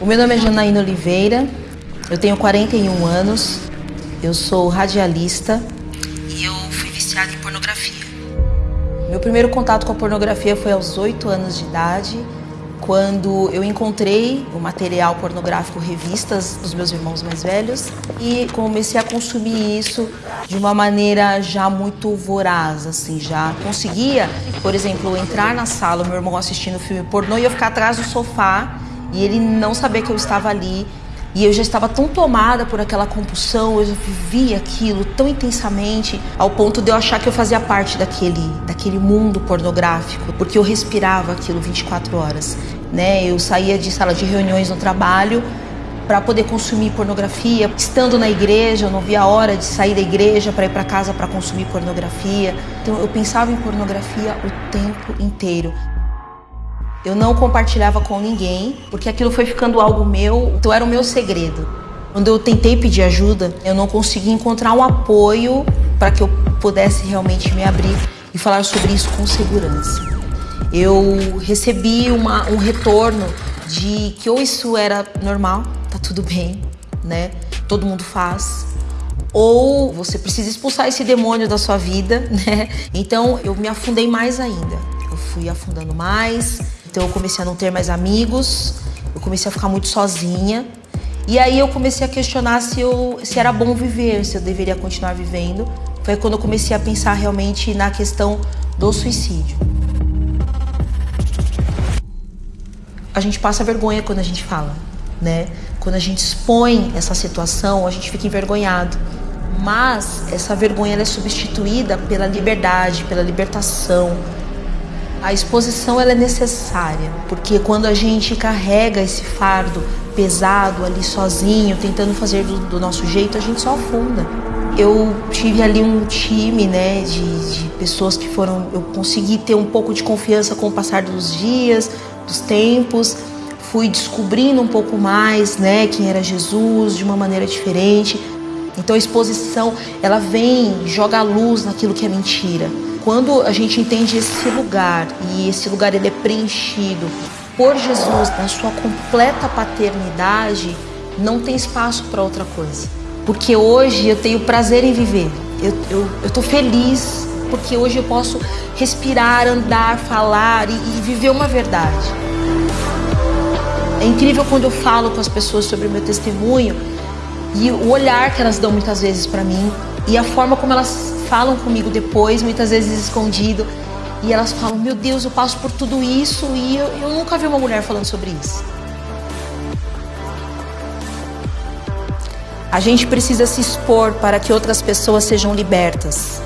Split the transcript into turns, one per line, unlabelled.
O meu nome é Janaína Oliveira, eu tenho 41 anos, eu sou radialista e eu fui viciada em pornografia. Meu primeiro contato com a pornografia foi aos 8 anos de idade, quando eu encontrei o material pornográfico, revistas dos meus irmãos mais velhos e comecei a consumir isso de uma maneira já muito voraz, assim, já conseguia, por exemplo, entrar na sala, meu irmão assistindo filme pornô e eu ficar atrás do sofá e ele não saber que eu estava ali. E eu já estava tão tomada por aquela compulsão, eu já vivia aquilo tão intensamente, ao ponto de eu achar que eu fazia parte daquele, daquele mundo pornográfico, porque eu respirava aquilo 24 horas. Né? Eu saía de sala de reuniões no trabalho para poder consumir pornografia. Estando na igreja, eu não via a hora de sair da igreja para ir para casa para consumir pornografia. Então eu pensava em pornografia o tempo inteiro. Eu não compartilhava com ninguém, porque aquilo foi ficando algo meu, então era o meu segredo. Quando eu tentei pedir ajuda, eu não consegui encontrar um apoio para que eu pudesse realmente me abrir e falar sobre isso com segurança. Eu recebi uma, um retorno de que ou isso era normal, tá tudo bem, né? Todo mundo faz, ou você precisa expulsar esse demônio da sua vida, né? Então eu me afundei mais ainda. Eu fui afundando mais, então eu comecei a não ter mais amigos, eu comecei a ficar muito sozinha. E aí eu comecei a questionar se, eu, se era bom viver, se eu deveria continuar vivendo. Foi quando eu comecei a pensar realmente na questão do suicídio. A gente passa vergonha quando a gente fala, né? Quando a gente expõe essa situação, a gente fica envergonhado. Mas essa vergonha é substituída pela liberdade, pela libertação, a exposição ela é necessária, porque quando a gente carrega esse fardo pesado ali sozinho, tentando fazer do, do nosso jeito, a gente só afunda. Eu tive ali um time, né, de, de pessoas que foram. Eu consegui ter um pouco de confiança com o passar dos dias, dos tempos. Fui descobrindo um pouco mais, né, quem era Jesus de uma maneira diferente. Então a exposição, ela vem, joga a luz naquilo que é mentira. Quando a gente entende esse lugar e esse lugar ele é preenchido por Jesus na sua completa paternidade, não tem espaço para outra coisa. Porque hoje eu tenho prazer em viver. Eu, eu, eu feliz porque hoje eu posso respirar, andar, falar e, e viver uma verdade. É incrível quando eu falo com as pessoas sobre o meu testemunho e o olhar que elas dão muitas vezes para mim e a forma como elas falam comigo depois, muitas vezes escondido, e elas falam: Meu Deus, eu passo por tudo isso e eu, eu nunca vi uma mulher falando sobre isso. A gente precisa se expor para que outras pessoas sejam libertas.